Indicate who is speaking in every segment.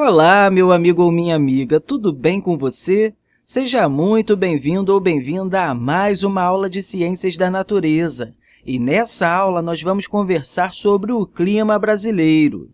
Speaker 1: Olá, meu amigo ou minha amiga, tudo bem com você? Seja muito bem-vindo ou bem-vinda a mais uma aula de Ciências da Natureza. E nessa aula, nós vamos conversar sobre o clima brasileiro.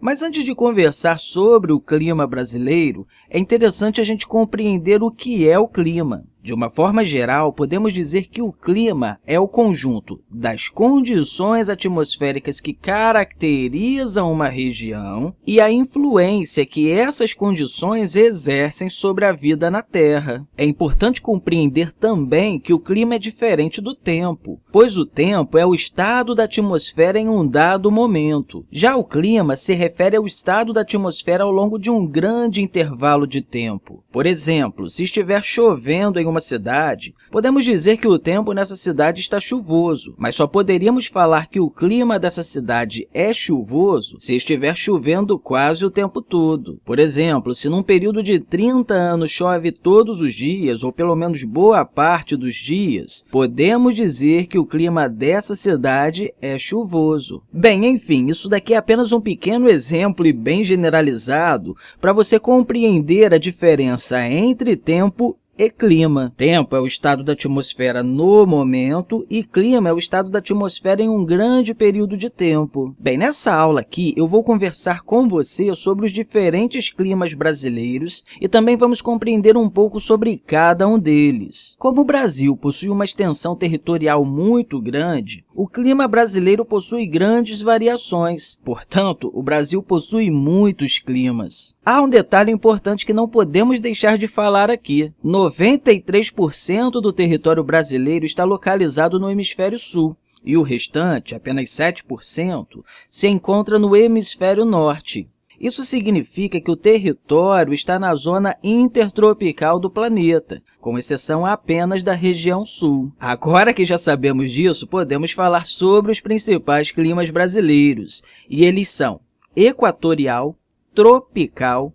Speaker 1: Mas antes de conversar sobre o clima brasileiro, é interessante a gente compreender o que é o clima. De uma forma geral, podemos dizer que o clima é o conjunto das condições atmosféricas que caracterizam uma região e a influência que essas condições exercem sobre a vida na Terra. É importante compreender também que o clima é diferente do tempo, pois o tempo é o estado da atmosfera em um dado momento. Já o clima se refere ao estado da atmosfera ao longo de um grande intervalo de tempo. Por exemplo, se estiver chovendo em uma cidade, podemos dizer que o tempo nessa cidade está chuvoso, mas só poderíamos falar que o clima dessa cidade é chuvoso se estiver chovendo quase o tempo todo. Por exemplo, se num período de 30 anos chove todos os dias, ou pelo menos boa parte dos dias, podemos dizer que o clima dessa cidade é chuvoso. Bem, enfim, isso daqui é apenas um pequeno exemplo e bem generalizado para você compreender a diferença entre tempo e clima. Tempo é o estado da atmosfera no momento e clima é o estado da atmosfera em um grande período de tempo. Bem, nessa aula aqui, eu vou conversar com você sobre os diferentes climas brasileiros e também vamos compreender um pouco sobre cada um deles. Como o Brasil possui uma extensão territorial muito grande, o clima brasileiro possui grandes variações. Portanto, o Brasil possui muitos climas. Há um detalhe importante que não podemos deixar de falar aqui. 93% do território brasileiro está localizado no hemisfério sul e o restante, apenas 7%, se encontra no hemisfério norte. Isso significa que o território está na zona intertropical do planeta, com exceção apenas da região sul. Agora que já sabemos disso, podemos falar sobre os principais climas brasileiros, e eles são equatorial, tropical,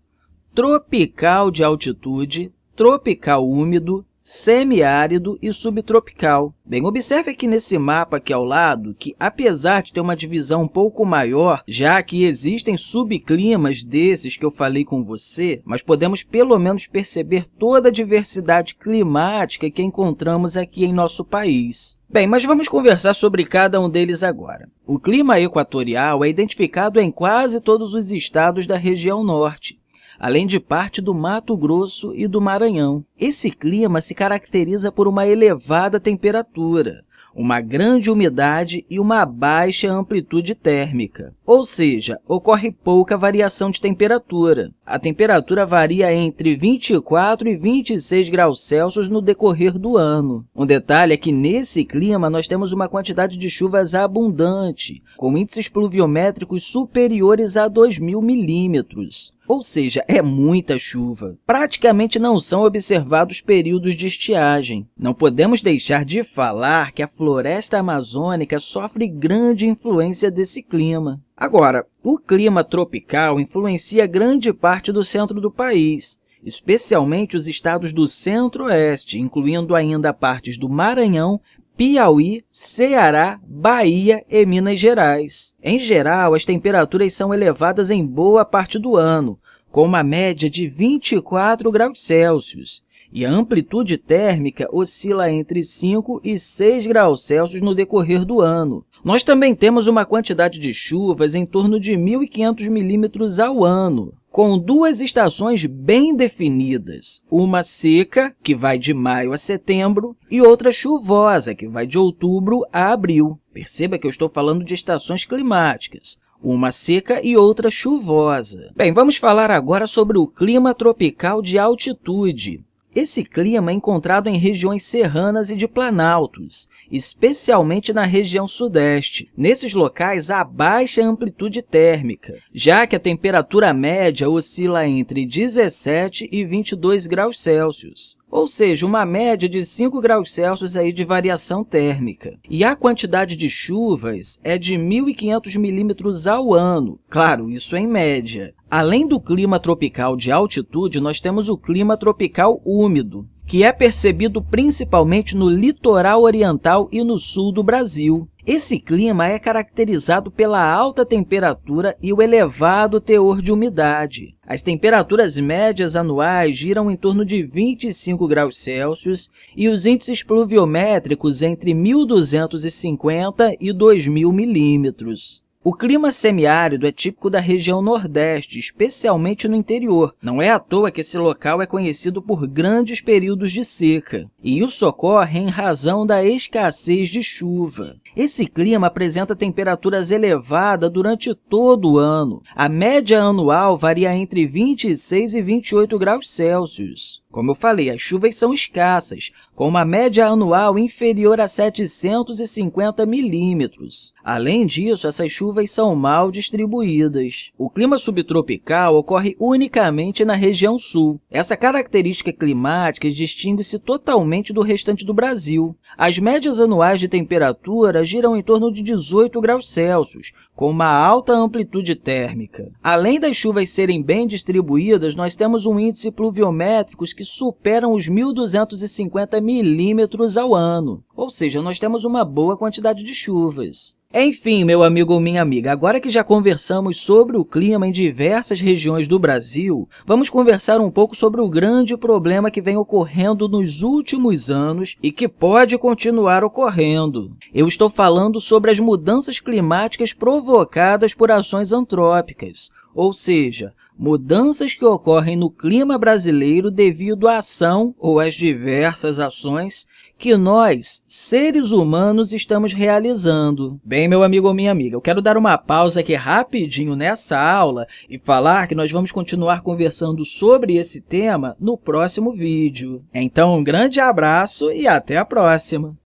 Speaker 1: tropical de altitude, tropical úmido, semiárido e subtropical. Bem, observe aqui nesse mapa aqui ao lado que, apesar de ter uma divisão um pouco maior, já que existem subclimas desses que eu falei com você, mas podemos pelo menos perceber toda a diversidade climática que encontramos aqui em nosso país. Bem, mas vamos conversar sobre cada um deles agora. O clima equatorial é identificado em quase todos os estados da região norte, além de parte do Mato Grosso e do Maranhão. Esse clima se caracteriza por uma elevada temperatura, uma grande umidade e uma baixa amplitude térmica, ou seja, ocorre pouca variação de temperatura. A temperatura varia entre 24 e 26 graus Celsius no decorrer do ano. Um detalhe é que, nesse clima, nós temos uma quantidade de chuvas abundante, com índices pluviométricos superiores a 2.000 milímetros. Ou seja, é muita chuva. Praticamente não são observados períodos de estiagem. Não podemos deixar de falar que a floresta amazônica sofre grande influência desse clima. Agora, o clima tropical influencia grande parte do centro do país, especialmente os estados do centro-oeste, incluindo ainda partes do Maranhão, Piauí, Ceará, Bahia e Minas Gerais. Em geral, as temperaturas são elevadas em boa parte do ano, com uma média de 24 graus Celsius, e a amplitude térmica oscila entre 5 e 6 graus Celsius no decorrer do ano. Nós também temos uma quantidade de chuvas em torno de 1.500 milímetros ao ano, com duas estações bem definidas, uma seca, que vai de maio a setembro, e outra chuvosa, que vai de outubro a abril. Perceba que eu estou falando de estações climáticas, uma seca e outra chuvosa. Bem, vamos falar agora sobre o clima tropical de altitude. Esse clima é encontrado em regiões serranas e de planaltos, especialmente na região sudeste. Nesses locais, há baixa amplitude térmica, já que a temperatura média oscila entre 17 e 22 graus Celsius ou seja, uma média de 5 graus Celsius aí de variação térmica. E a quantidade de chuvas é de 1.500 milímetros ao ano. Claro, isso em média. Além do clima tropical de altitude, nós temos o clima tropical úmido. que é percebido principalmente no litoral oriental e no sul do Brasil. Esse clima é caracterizado pela alta temperatura e o elevado teor de umidade. As temperaturas médias anuais giram em torno de 25 graus Celsius e os índices pluviométricos entre 1.250 e 2.000 milímetros. O clima semiárido é típico da região Nordeste, especialmente no interior. Não é à toa que esse local é conhecido por grandes períodos de seca. E isso ocorre em razão da escassez de chuva. Esse clima apresenta temperaturas elevadas durante todo o ano. A média anual varia entre 26 e 28 graus Celsius. Como eu falei, as chuvas são escassas, com uma média anual inferior a 750 milímetros. Além disso, essas chuvas são mal distribuídas. O clima subtropical ocorre unicamente na região sul. Essa característica climática distingue-se totalmente do restante do Brasil. As médias anuais de temperatura giram em torno de 18 graus Celsius, com uma alta amplitude térmica. Além das chuvas serem bem distribuídas, nós temos um índice pluviométricos que superam os 1.250 milímetros ao ano, ou seja, nós temos uma boa quantidade de chuvas. Enfim, meu amigo ou minha amiga, agora que já conversamos sobre o clima em diversas regiões do Brasil, vamos conversar um pouco sobre o grande problema que vem ocorrendo nos últimos anos e que pode continuar ocorrendo. Eu estou falando sobre as mudanças climáticas provocadas por ações antrópicas, ou seja, mudanças que ocorrem no clima brasileiro devido à ação ou às diversas ações que nós, seres humanos, estamos realizando. Bem, meu amigo ou minha amiga, eu quero dar uma pausa aqui rapidinho nessa aula e falar que nós vamos continuar conversando sobre esse tema no próximo vídeo. Então, um grande abraço e até a próxima!